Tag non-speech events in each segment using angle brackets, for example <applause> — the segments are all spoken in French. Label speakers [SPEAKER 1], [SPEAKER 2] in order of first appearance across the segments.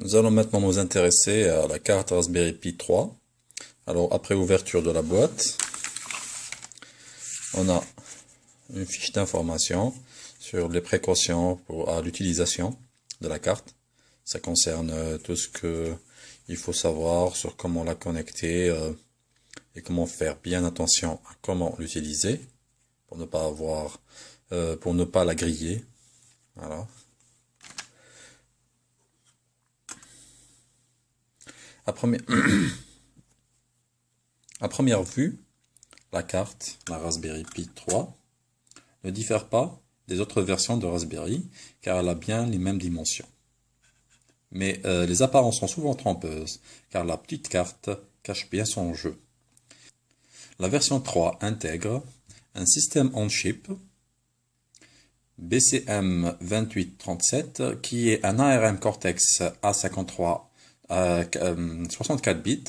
[SPEAKER 1] Nous allons maintenant nous intéresser à la carte Raspberry Pi 3. Alors après ouverture de la boîte, on a une fiche d'information sur les précautions pour, à l'utilisation de la carte. Ça concerne euh, tout ce que il faut savoir sur comment la connecter euh, et comment faire bien attention à comment l'utiliser pour ne pas avoir, euh, pour ne pas la griller. Voilà. <clears throat> À première, vue, la carte, la Raspberry Pi 3, ne diffère pas des autres versions de Raspberry, car elle a bien les mêmes dimensions. Mais euh, les apparences sont souvent trompeuses, car la petite carte cache bien son jeu. La version 3 intègre un système on-chip BCM2837 qui est un ARM Cortex A53 64 euh, bits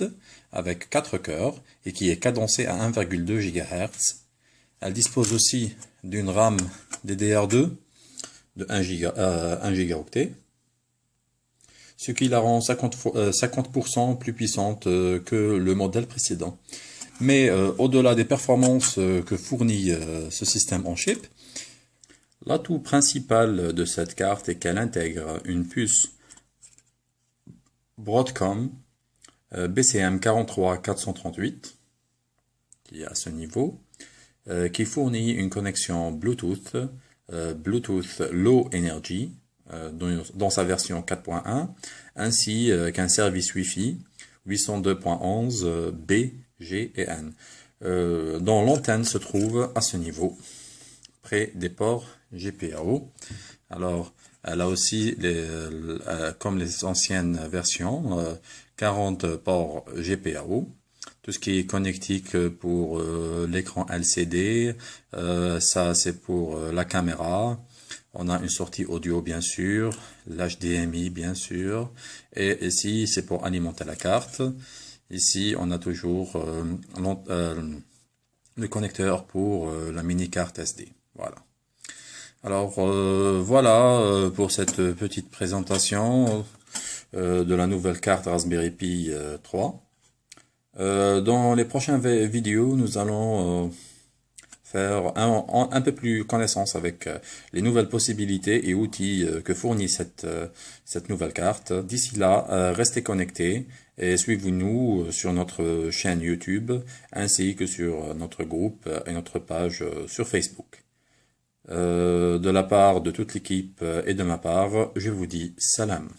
[SPEAKER 1] avec 4 cœurs et qui est cadencé à 1,2 GHz. Elle dispose aussi d'une RAM DDR2 de 1, giga, euh, ce qui la rend 50%, 50 euh, plus puissante que le modèle précédent. Mais au-delà des performances que fournit ce système en chip, l'atout principal de cette carte est qu'elle intègre une puce Broadcom euh, BCM 43438 qui est à ce niveau, euh, qui fournit une connexion Bluetooth, euh, Bluetooth Low Energy dans, sa version 4.1, ainsi qu'un service Wi-Fi 802.11 B, G et N, dont l'antenne se trouve à ce niveau, des ports GPRO. Alors, elle a aussi, euh, comme les anciennes versions, 40 euh, ports GPAO, tout ce qui est connectique pour euh, l'écran LCD, ça c'est pour la caméra, on a une sortie audio bien sûr, l'HDMI bien sûr, et ici c'est pour alimenter la carte. Ici on a toujours le connecteur pour la mini carte SD. Voilà. Alors euh, voilà euh, pour cette petite présentation euh, de la nouvelle carte Raspberry Pi 3. dans les prochaines vidéos, nous allons faire un, peu plus connaissance avec les nouvelles possibilités et outils que fournit cette, cette nouvelle carte. D'ici là, restez connectés et suivez-nous sur notre chaîne YouTube ainsi que sur notre groupe et notre page sur Facebook. Euh, de la part de toute l'équipe et de ma part, je vous dis salam.